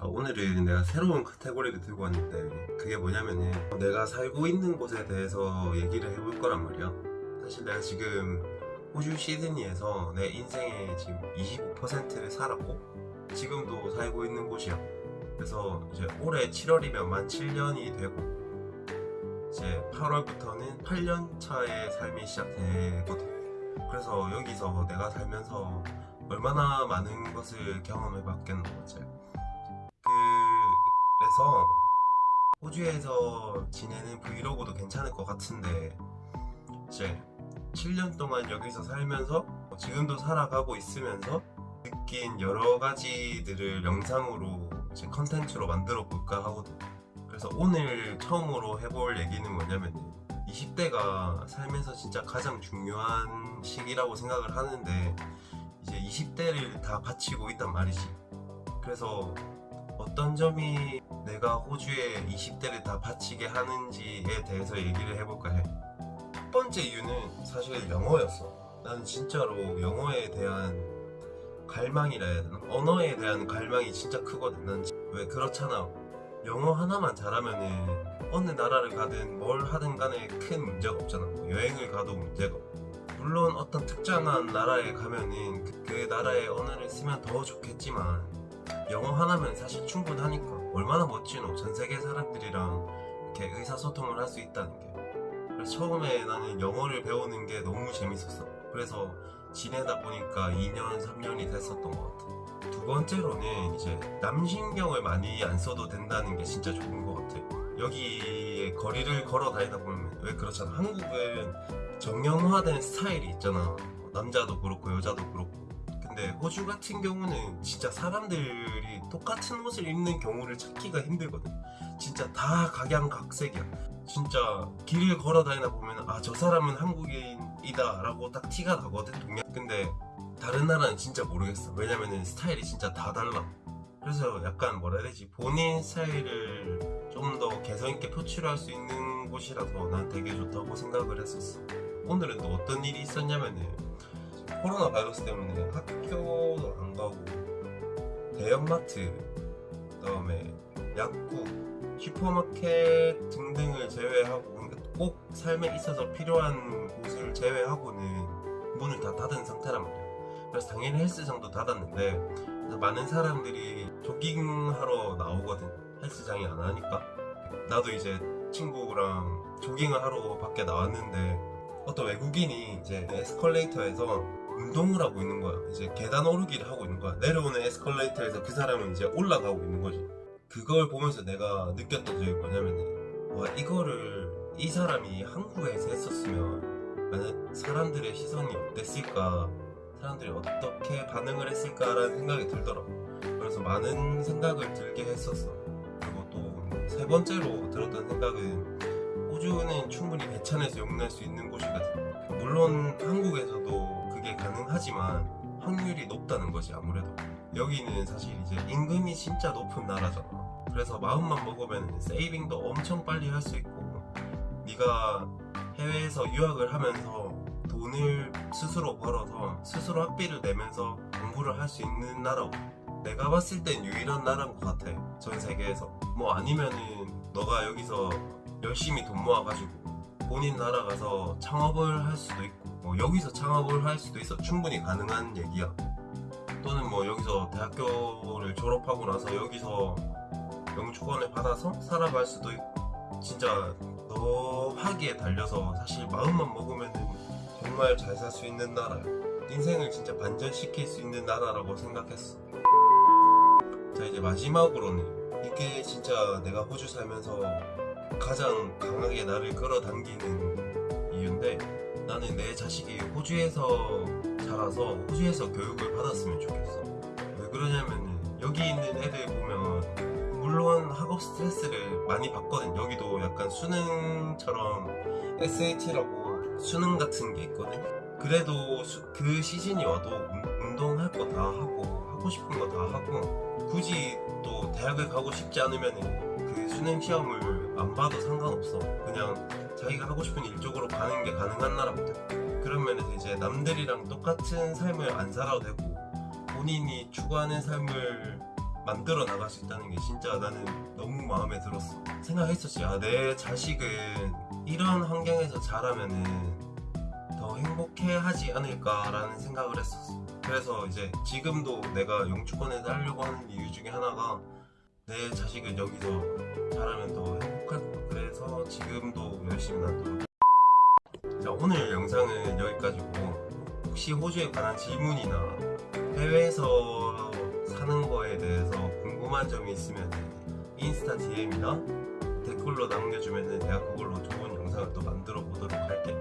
자 오늘은 내가 새로운 카테고리를 들고 왔는데 그게 뭐냐면은 내가 살고 있는 곳에 대해서 얘기를 해볼 거란 말이야. 사실 내가 지금 호주 시드니에서 내 인생의 지금 25%를 살았고 지금도 살고 있는 곳이야. 그래서 이제 올해 7월이면 만 7년이 되고 이제 8월부터는 8년 차의 삶이 시작되거든. 그래서 여기서 내가 살면서 얼마나 많은 것을 경험해 봤겠노 이제 그래서 호주에서 지내는 브이로그도 괜찮을 것 같은데 이제 7년 동안 여기서 살면서 지금도 살아가고 있으면서 느낀 여러 가지들을 영상으로 이제 컨텐츠로 만들어 볼까 하거든. 그래서 오늘 처음으로 해볼 얘기는 뭐냐면 20대가 살면서 진짜 가장 중요한 시기라고 생각을 하는데 이제 20대를 다 바치고 있단 말이지. 그래서 어떤 점이 내가 호주에 20대를 다 바치게 하는지에 대해서 얘기를 해볼까 해. 첫 번째 이유는 사실 영어였어. 나는 진짜로 영어에 대한 갈망이라 해야 되나? 언어에 대한 갈망이 진짜 크거든. 난왜 그렇잖아. 영어 하나만 잘하면은 어느 나라를 가든 뭘 하든 간에 큰 문제가 없잖아. 뭐 여행을 가도 문제가 없고. 물론 어떤 특정한 나라에 가면은 그, 그 나라의 언어를 쓰면 더 좋겠지만 영어 하나면 사실 충분하니까 얼마나 멋지노 전 세계 사람들이랑 이렇게 의사소통을 할 수 있다는 게. 그래서 처음에 나는 영어를 배우는 게 너무 재밌었어. 그래서 지내다 보니까 2년 3년이 됐었던 것 같아. 두 번째로는 이제 남신경을 많이 안 써도 된다는 게 진짜 좋은 것 같아. 여기에 거리를 걸어 다니다 보면 왜 그렇잖아. 한국은 정형화된 스타일이 있잖아. 남자도 그렇고 여자도 그렇고 근데 호주 같은 경우는 진짜 사람들이 똑같은 옷을 입는 경우를 찾기가 힘들거든. 진짜 다 각양각색이야. 진짜 길을 걸어 다니다 보면 아 저 사람은 한국인이다 라고 딱 티가 나거든 동양. 근데 다른 나라는 진짜 모르겠어. 왜냐면은 스타일이 진짜 다 달라. 그래서 약간 뭐라 해야 되지? 본인 스타일을 좀 더 개성있게 표출할 수 있는 곳이라서 난 되게 좋다고 생각을 했었어. 오늘은 또 어떤 일이 있었냐면은 코로나 바이러스 때문에 학교도 안 가고 대형마트 그다음에 약국 슈퍼마켓 등등을 제외하고 그러니까 꼭 삶에 있어서 필요한 곳을 제외하고는 문을 다 닫은 상태란 말이야 그래서 당연히 헬스장도 닫았는데 많은 사람들이 조깅하러 나오거든. 헬스장이 안 하니까. 나도 이제 친구랑 조깅을 하러 밖에 나왔는데 어떤 외국인이 이제 에스컬레이터에서 운동을 하고 있는 거야. 이제 계단 오르기를 하고 있는 거야. 내려오는 에스컬레이터에서 그 사람은 이제 올라가고 있는 거지. 그걸 보면서 내가 느꼈던 점이 뭐냐면은 와 이거를 이 사람이 한국에서 했었으면 만약 사람들의 시선이 어땠을까 사람들이 어떻게 반응을 했을까라는 생각이 들더라고 그래서 많은 생각을 들게 했었어 그리고 또 세 번째로 들었던 생각은 호주는 충분히 배찬에서 용날 수 있는 곳이거든 물론 가능 하지만 확률이 높다는 것이 아무래도. 여기는 사실 이제 임금이 진짜 높은 나라잖아. 그래서 마음만 먹으면 세이빙도 엄청 빨리 할 수 있고. 네가 해외에서 유학을 하면서 돈을 스스로 벌어서 스스로 학비를 내면서 공부를 할 수 있는 나라고. 내가 봤을 땐 유일한 나라인 것 같아 전 세계에서. 뭐 아니면은 너가 여기서 열심히 돈 모아가지고 본인 나라 가서 창업을 할 수도 있고 뭐 여기서 창업을 할 수도 있어 충분히 가능한 얘기야. 또는 뭐 여기서 대학교를 졸업하고 나서 여기서 영주권을 받아서 살아갈 수도 있고 진짜 너 하기에 달려서 사실 마음만 먹으면 정말 잘 살 수 있는 나라야 인생을 진짜 반전시킬 수 있는 나라라고 생각했어. 자 이제 마지막으로는 이게 진짜 내가 호주 살면서 가장 강하게 나를 끌어당기는 이유인데 나는 내 자식이 호주에서 자라서 호주에서 교육을 받았으면 좋겠어. 왜 그러냐면은 여기 있는 애들 보면 물론 학업 스트레스를 많이 받거든. 여기도 약간 수능처럼 SAT라고 수능 같은 게 있거든. 그래도 수- 그 시즌이 와도 운- 운동할 거 다 하고 하고 싶은 거 다 하고 굳이 또 대학을 가고 싶지 않으면 그 수능 시험을 안 봐도 상관없어 그냥 자기가 하고 싶은 일 쪽으로 가는 게 가능한 그런 면에서 이제 남들이랑 똑같은 삶을 안 살아도 되고 본인이 추구하는 삶을 만들어 나갈 수 있다는 게 진짜 나는 너무 마음에 들었어. 생각했었지. 아, 내 자식은 이런 환경에서 자라면은 더 행복해 하지 않을까 라는 생각을 했었어. 그래서 이제 지금도 내가 영주권에 따려고 하는 이유 중에 하나가 내 자식은 여기서 자라면 더 행복할 것 같아. 그래서 지금도 열심히 나도. 자, 오늘 영상은 여기까지고 혹시 호주에 관한 질문이나 해외에서 사는 거에 대해서 궁금한 점이 있으면 인스타 DM이나 댓글로 남겨주면 내가 그걸로 좋은 영상을 또 만들어 보도록 할게.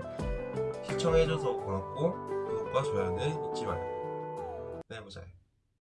시청해줘서 고맙고 구독과 좋아요는 잊지 말고. 네, 보자.